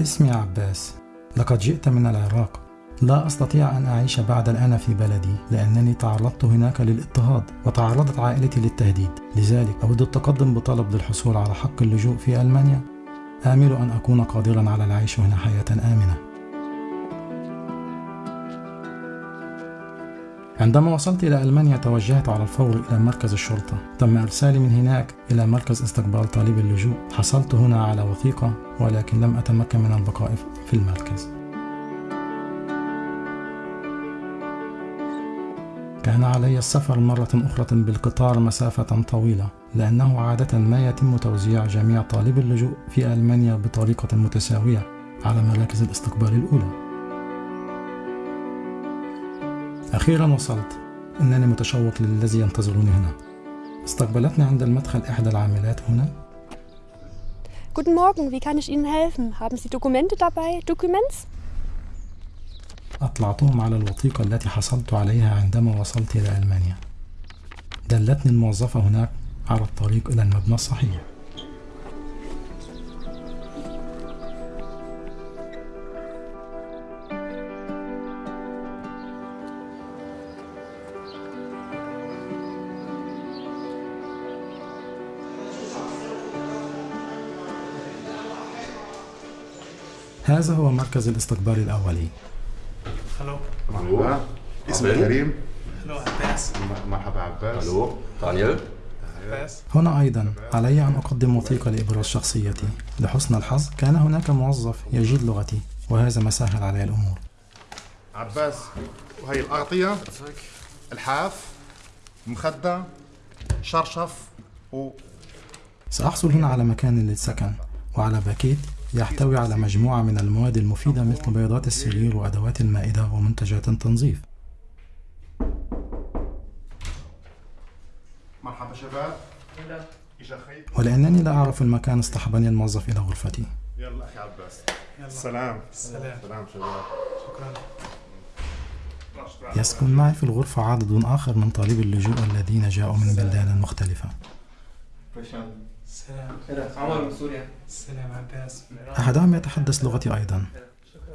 اسمي عباس. لقد جئت من العراق. لا أستطيع أن أعيش بعد الآن في بلدي لأنني تعرضت هناك للاضطهاد وتعرضت عائلتي للتهديد. لذلك أود التقدم بطلب للحصول على حق اللجوء في ألمانيا. آمل أن أكون قادرا على العيش هنا حياة آمنة. عندما وصلت إلى ألمانيا توجهت على الفور إلى مركز الشرطة. تم إرسالي من هناك إلى مركز استقبال طالب اللجوء. حصلت هنا على وثيقة ولكن لم أتمكن من البقاء في المركز. كان علي السفر مرة أخرى بالقطار مسافة طويلة لأنه عادة ما يتم توزيع جميع طالب اللجوء في ألمانيا بطريقة متساوية على مراكز الاستقبال الأولى. أخيرا وصلت إنني متشوق للذي ينتظرني هنا استقبلتني عند المدخل إحدى العاملات هنا Guten Morgen, wie kann ich Ihnen helfen? Haben Sie Dokumente dabei? Documents? أطلعتهم على الوثيقة التي حصلت عليها عندما وصلت إلى ألمانيا دلتني الموظفة هناك على الطريق إلى المبنى الصحيح هذا هو مركز الاستقبال الأولي. Hallo. مرحبا. اسمي كريم Abbas. م- مرحبا عباس. ألو. دانيال. هنا أيضا. علي أن أقدم وثيقة لإبراز شخصيتي لحسن الحظ كان هناك موظف يجيد لغتي وهذا ما سهل علي الأمور. عباس وهي الأغطية الحاف مخدة شرشف و سأحصل هنا على مكان للسكن وعلى باكيت. يحتوي على مجموعة من المواد المفيدة مثل بيضات السرير وأدوات المائدة ومنتجات التنظيف مرحبا شباب. ولأنني لا أعرف المكان اصطحبني الموظف إلى غرفتي. يلا أخي عباس. يلا. سلام. سلام. سلام شباب. شكرا. يسكن معي في الغرفة عدد آخر من طالبي اللجوء الذين جاءوا من بلدان مختلفة. سلام. عمر من سوريا. سلام عباس. أحدهم يتحدث لغتي أيضا.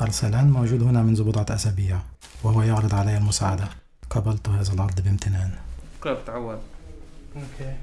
أرسلان موجود هنا منذ بضعة أسابيع وهو يعرض علي المساعدة. قبلت هذا العرض بامتنان. كلها بتعود أوكي.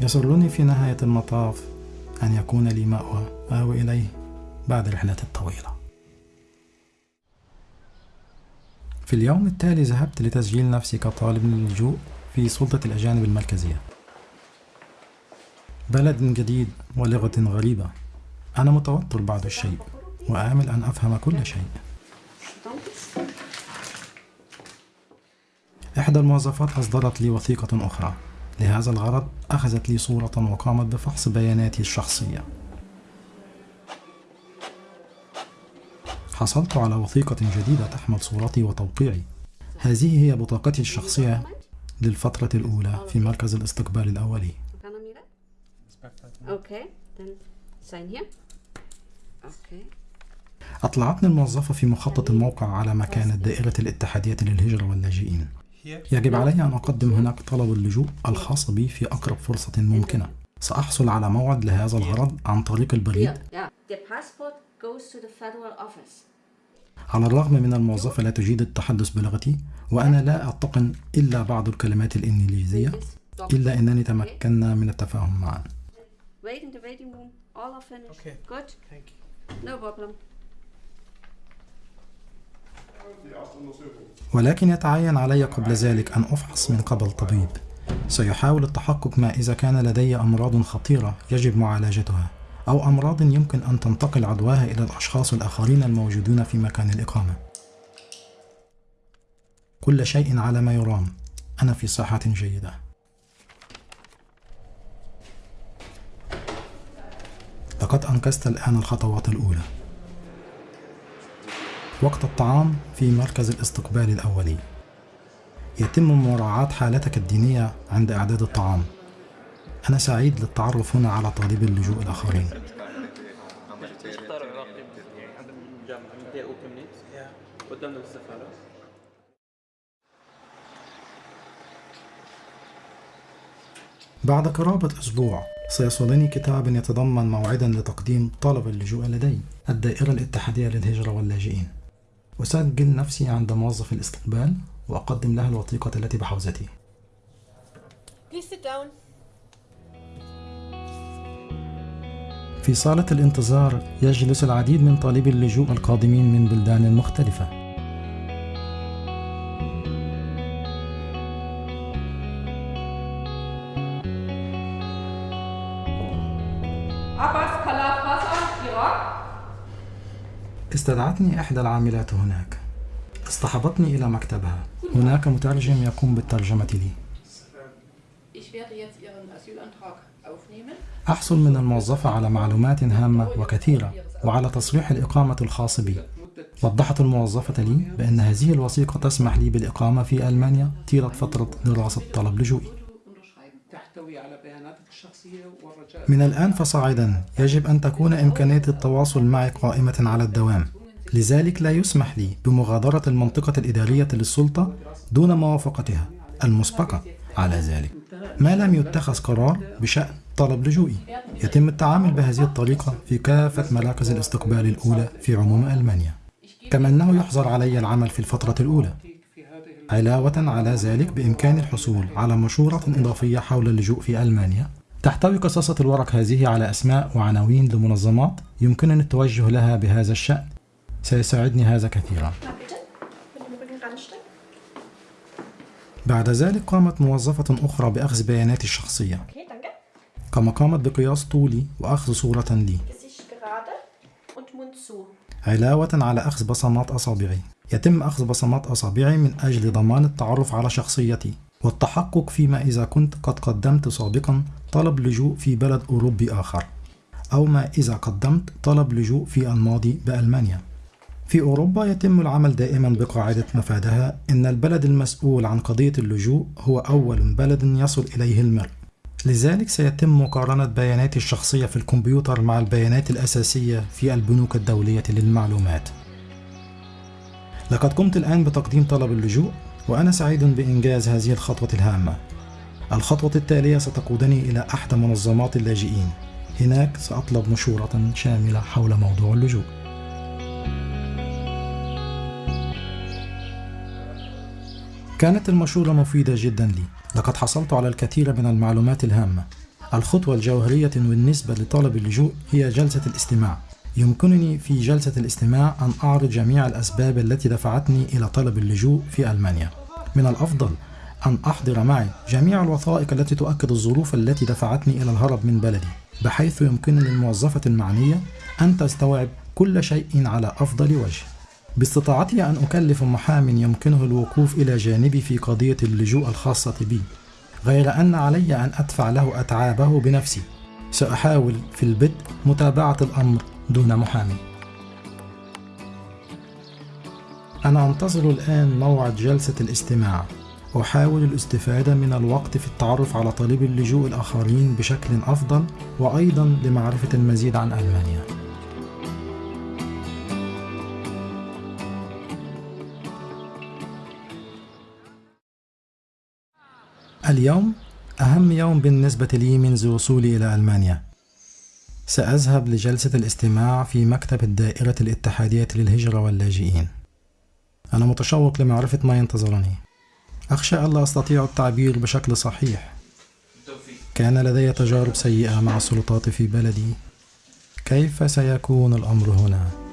يسرني في نهاية المطاف أن يكون لي مأوى. آوي إليه. بعد الرحلة الطويلة. في اليوم التالي ذهبت لتسجيل نفسي كطالب للجوء في سلطة الأجانب المركزية. بلد جديد ولغة غريبة. أنا متوتر بعض الشيء وآمل أن أفهم كل شيء. إحدى الموظفات أصدرت لي وثيقة أخرى. لهذا الغرض أخذت لي صورة وقامت بفحص بياناتي الشخصية. حصلت على وثيقة جديدة تحمل صورتي وتوقيعي هذه هي بطاقتي الشخصية للفترة الأولى في مركز الاستقبال الأولي. أطلعتني الموظفة في مخطط الموقع على مكان دائرة الاتحادية للهجرة واللاجئين. يجب علي أن أقدم هناك طلب اللجوء الخاص بي في أقرب فرصة ممكنة سأحصل على موعد لهذا الغرض عن طريق البريد. على الرغم من الموظفة لا تجيد التحدث بلغتي وأنا لا أتقن إلا بعض الكلمات الإنجليزية. إلا أنني تمكنا من التفاهم معا. ولكن يتعين علي قبل ذلك أن أفحص من قبل طبيب. سيحاول التحقق ما إذا كان لدي أمراض خطيرة يجب معالجتها أو أمراض يمكن أن تنتقل عدواها إلى الأشخاص الآخرين الموجودين في مكان الإقامة. كل شيء على ما يرام. أنا في صحة جيدة. لقد أنقذت الآن الخطوات الأولى. وقت الطعام في مركز الاستقبال الأولي. يتم مراعاة حالتك الدينية عند إعداد الطعام. أنا سعيد للتعرف هنا على طالب اللجوء الآخرين. بعد قرابة أسبوع سيصلني كتاب يتضمن موعدا لتقديم طلب اللجوء لدي الدائرة الاتحادية للهجرة واللاجئين. أسجل نفسي عند موظف الاستقبال. وأقدم له الوثيقة التي بحوزتي. في صالة الانتظار يجلس العديد من طالبي اللجوء القادمين من بلدان مختلفة. استدعتني إحدى العاملات هناك اصطحبتني إلى مكتبها هناك مترجم يقوم بالترجمة لي. أحصل من الموظفة على معلومات هامة وكثيرة وعلى تصريح الإقامة الخاص بي وضحت الموظفة لي بأن هذه الوثيقة تسمح لي بالإقامة في ألمانيا طيلة فترة دراسة طلب لجوئي. من الآن فصاعدا يجب أن تكون إمكانية التواصل معي قائمة على الدوام لذلك لا يسمح لي بمغادرة المنطقة الإدارية للسلطة دون موافقتها المسبقة على ذلك. ما لم يتخذ قرار بشأن طلب لجوئي. يتم التعامل بهذه الطريقة في كافة مراكز الاستقبال الأولى في عموم ألمانيا. كما أنه يحظر علي العمل في الفترة الأولى. علاوة على ذلك بإمكاني الحصول على مشورة إضافية حول اللجوء في ألمانيا. تحتوي قصاصة الورق هذه على أسماء وعناوين لمنظمات يمكنني التوجه لها بهذا الشأن. سيساعدني هذا كثيرا. بعد ذلك قامت موظفة أخرى بأخذ بياناتي الشخصية. كما قامت بقياس طولي وأخذ صورة لي. علاوة على أخذ بصمات أصابعي. يتم أخذ بصمات أصابعي من أجل ضمان التعرف على شخصيتي. والتحقق فيما إذا كنت قد قدمت سابقا طلب لجوء في بلد أوروبي آخر. أو ما إذا قدمت طلب لجوء في الماضي بألمانيا. في أوروبا يتم العمل دائما بقاعدة مفادها إن البلد المسؤول عن قضية اللجوء هو أول بلد يصل إليه المرء لذلك سيتم مقارنة بياناتي الشخصية في الكمبيوتر مع البيانات الأساسية في البنوك الدولية للمعلومات. لقد قمت الآن بتقديم طلب اللجوء وأنا سعيد بإنجاز هذه الخطوة الهامة. الخطوة التالية ستقودني إلى أحد منظمات اللاجئين. هناك سأطلب مشورة شاملة حول موضوع اللجوء. كانت المشورة مفيدة جدا لي. لقد حصلت على الكثير من المعلومات الهامة. الخطوة الجوهرية بالنسبة لطلب اللجوء هي جلسة الاستماع. يمكنني في جلسة الاستماع أن أعرض جميع الأسباب التي دفعتني إلى طلب اللجوء في ألمانيا. من الأفضل أن أحضر معي جميع الوثائق التي تؤكد الظروف التي دفعتني إلى الهرب من بلدي بحيث يمكن للموظفة المعنية أن تستوعب كل شيء على أفضل وجه. باستطاعتي أن أكلف محام يمكنه الوقوف إلى جانبي في قضية اللجوء الخاصة بي غير أن علي أن أدفع له أتعابه بنفسي. سأحاول في البدء متابعة الأمر دون محامي أنا أنتظر الآن موعد جلسة الاستماع. أحاول الاستفادة من الوقت في التعرف على طالبي اللجوء الآخرين بشكل أفضل وأيضا لمعرفة المزيد عن ألمانيا. اليوم أهم يوم بالنسبة لي منذ وصولي إلى ألمانيا. سأذهب لجلسة الاستماع في مكتب الدائرة الاتحادية للهجرة واللاجئين. أنا متشوق لمعرفة ما ينتظرني. أخشى ألا أستطيع التعبير بشكل صحيح. كان لدي تجارب سيئة مع السلطات في بلدي. كيف سيكون الأمر هنا؟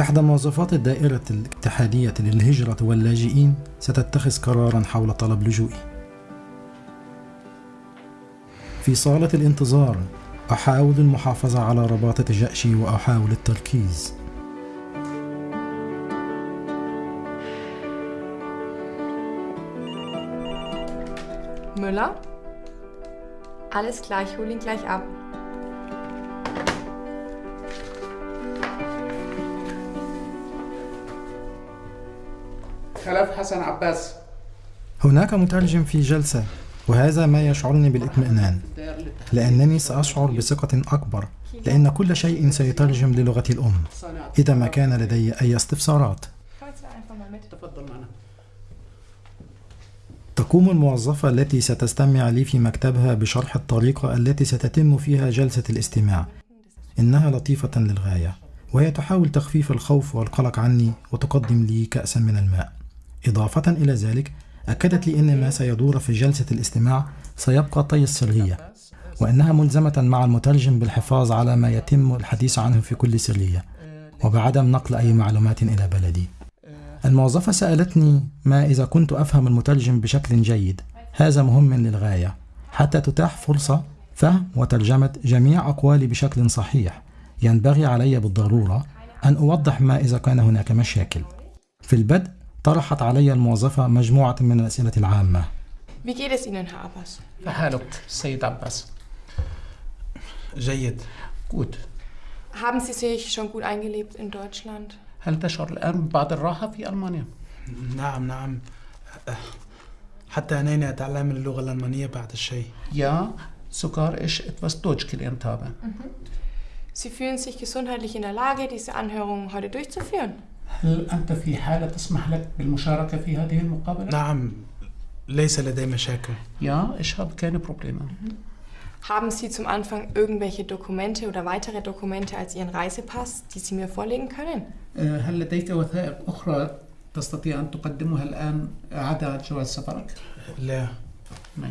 إحدى موظفات الدائرة الاتحادية للهجرة واللاجئين ستتخذ قرارا حول طلب لجوئي. في صالة الانتظار أحاول المحافظة على رباطة جأشي وأحاول التركيز. Müller? Alles klar, ich hole ihn gleich ab. خلف حسن عباس. هناك مترجم في جلسة وهذا ما يشعرني بالإطمئنان لأنني سأشعر بثقة أكبر لأن كل شيء سيترجم للغتي الأم إذا ما كان لدي أي استفسارات. تقوم الموظفة التي ستستمع لي في مكتبها بشرح الطريقة التي ستتم فيها جلسة الاستماع. إنها لطيفة للغاية وهي تحاول تخفيف الخوف والقلق عني وتقدم لي كأسا من الماء. إضافة إلى ذلك أكدت لي أن ما سيدور في جلسة الاستماع سيبقى طي السرية وأنها ملزمة مع المترجم بالحفاظ على ما يتم الحديث عنه في كل سرية وبعدم نقل أي معلومات إلى بلدي. الموظفة سألتني ما إذا كنت أفهم المترجم بشكل جيد هذا مهم للغاية. حتى تتاح فرصة فهم وترجمة جميع أقوالي بشكل صحيح. ينبغي علي بالضرورة أن أوضح ما إذا كان هناك مشاكل. في البدء طرحت علي الموظفة مجموعة من الأسئلة العامة Wie geht es Ihnen, Herr Abbas? فحالك السيد عباس جيد Gut. Haben Sie sich schon gut eingelebt in Deutschland? هل تشعر الآن ببعض الراحة في ألمانيا؟ نعم نعم حتى أنني أتعلم اللغة الألمانية بعد الشيء Ja, sogar ich etwas Deutsch gelernt habe. Sie fühlen sich gesundheitlich in der Lage, diese Anhörung heute durchzuführen? هل أنت في حالة تسمح لك بالمشاركة في هذه المقابلة؟ نعم ليس لدي مشاكل Ja, ich habe keine Probleme. Haben Sie zum Anfang irgendwelche Dokumente oder weitere Dokumente als Ihren Reisepass, die Sie mir vorlegen können? آه، هل لديك وثائق أخرى تستطيع أن تقدمها الآن عدا جواز سفرك؟ لا نعم.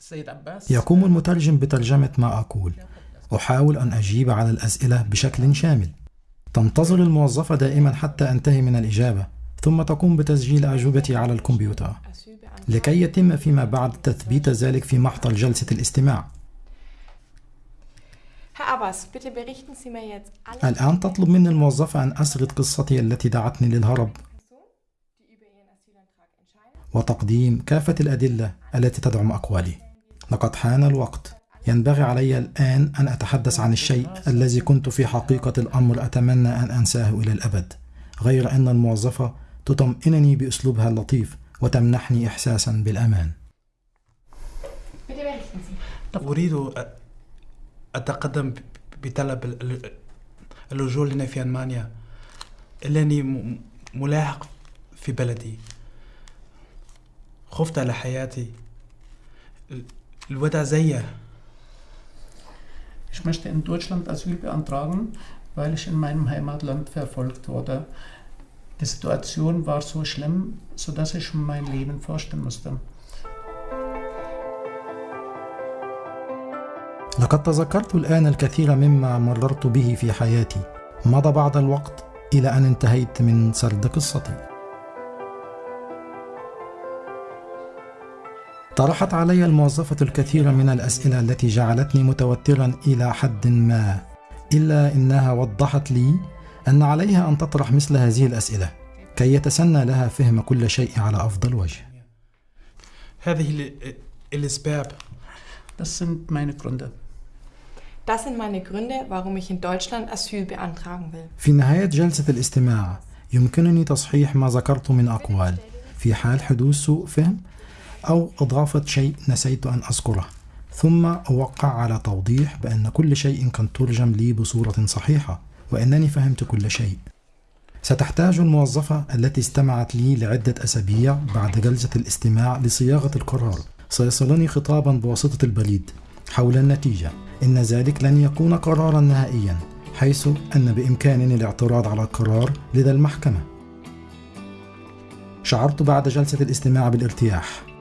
السيد عباس يقوم المترجم بترجمة ما أقول أحاول أن أجيب على الأسئلة بشكل شامل تنتظر الموظفة دائما حتى أنتهي من الإجابة ثم تقوم بتسجيل أجوبتي على الكمبيوتر. لكي يتم فيما بعد تثبيت ذلك في محضر جلسة الاستماع. الآن تطلب مني الموظفة أن أسرد قصتي التي دعتني للهرب. وتقديم كافة الأدلة التي تدعم أقوالي. لقد حان الوقت. ينبغي علي الآن أن أتحدث عن الشيء الذي كنت في حقيقة الأمر أتمنى أن أنساه إلى الأبد غير أن الموظفة تطمئنني بأسلوبها اللطيف وتمنحني إحساسا بالأمان. أريد أتقدم بطلب ال- ال- اللجوء لنا في ألمانيا. م- ملاحق في بلدي. خفت على حياتي. ال- الوضع زي Ich möchte in Deutschland Asyl beantragen, weil ich in meinem Heimatland verfolgt wurde. Die Situation war so schlimm, sodass ich mein Leben fürchten musste. لقد تذكرت الآن الكثير مما مررت به في حياتي مضى بعض الوقت إلى أن انتهيت من سرد قصتي طرحت علي الموظفة الكثير من الأسئلة التي جعلتني متوترا إلى حد ما إلا إنها وضحت لي أن عليها أن تطرح مثل هذه الأسئلة كي يتسنى لها فهم كل شيء على أفضل وجه هذه ال- الأسباب Das sind meine Gründe. Das sind meine Gründe, warum ich in Deutschland Asyl beantragen will. في نهاية جلسة الاستماع يمكنني تصحيح ما ذكرت من أقوال في حال حدوث سوء فهم أو إضافة شيء نسيت أن أذكره. ثم أوقع على توضيح بأن كل شيء كان ترجم لي بصورة صحيحة وأنني فهمت كل شيء. ستحتاج الموظفة التي استمعت لي لعدة أسابيع بعد جلسة الاستماع لصياغة القرار. سيصلني خطابا بواسطة البريد حول النتيجة. إن ذلك لن يكون قرارا نهائيا حيث أن بإمكانني الاعتراض على القرار لدى المحكمة. شعرت بعد جلسة الاستماع بالارتياح.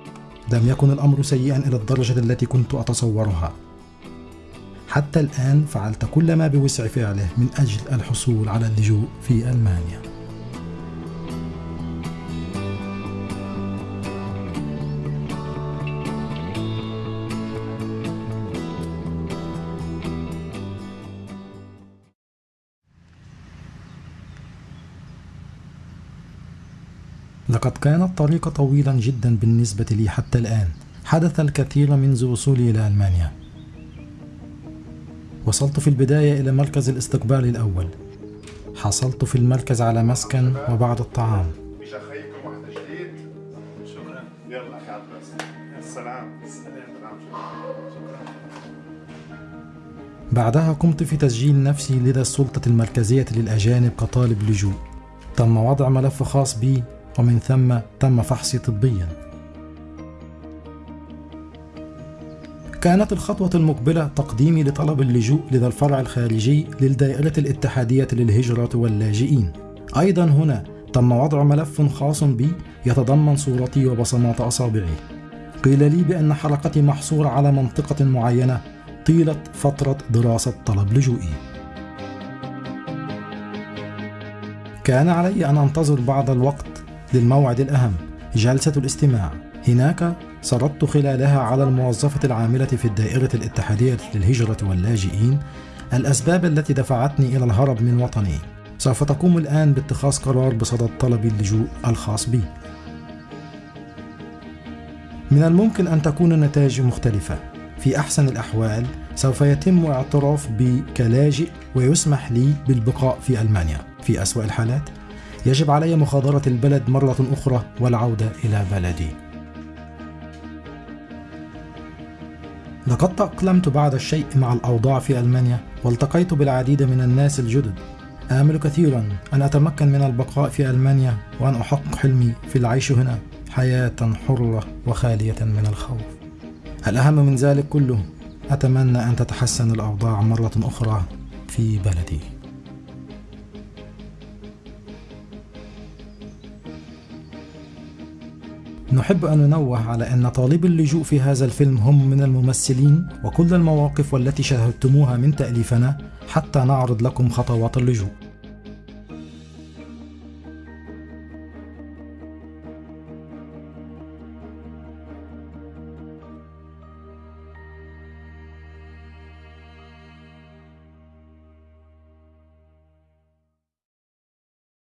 لم يكن الأمر سيئا إلى الدرجة التي كنت أتصورها. حتى الآن فعلت كل ما بوسع فعله من أجل الحصول على اللجوء في ألمانيا. لقد كان الطريق طويلا جدا بالنسبة لي حتى الآن. حدث الكثير منذ وصولي إلى ألمانيا. وصلت في البداية إلى مركز الاستقبال الأول. حصلت في المركز على مسكن وبعض الطعام. بعدها قمت في تسجيل نفسي لدى السلطة المركزية للأجانب كطالب لجوء. تم وضع ملف خاص بي ومن ثم تم فحصي طبيا. كانت الخطوة المقبلة تقديمي لطلب اللجوء لدى الفرع الخارجي للدائرة الاتحادية للهجرة واللاجئين. أيضا هنا تم وضع ملف خاص بي يتضمن صورتي وبصمات أصابعي. قيل لي بأن حلقتي محصورة على منطقة معينة طيلة فترة دراسة طلب لجوئي. كان علي أن أنتظر بعض الوقت للموعد الأهم. جلسة الاستماع. هناك سردت خلالها على الموظفة العاملة في الدائرة الاتحادية للهجرة واللاجئين الأسباب التي دفعتني إلى الهرب من وطني. سوف تقوم الآن باتخاذ قرار بصدد طلب اللجوء الخاص بي. من الممكن أن تكون النتائج مختلفة. في أحسن الأحوال سوف يتم اعتراف بي كلاجئ ويسمح لي بالبقاء في ألمانيا. في أسوأ الحالات يجب علي مغادرة البلد مرة أخرى والعودة إلى بلدي. لقد تأقلمت بعد الشيء مع الأوضاع في ألمانيا والتقيت بالعديد من الناس الجدد. آمل كثيرا أن أتمكن من البقاء في ألمانيا وأن أحقق حلمي في العيش هنا حياة حرة وخالية من الخوف. الأهم من ذلك كله أتمنى أن تتحسن الأوضاع مرة أخرى في بلدي. نحب أن ننوه على أن طالب اللجوء في هذا الفيلم هم من الممثلين وكل المواقف والتي شاهدتموها من تأليفنا حتى نعرض لكم خطوات اللجوء.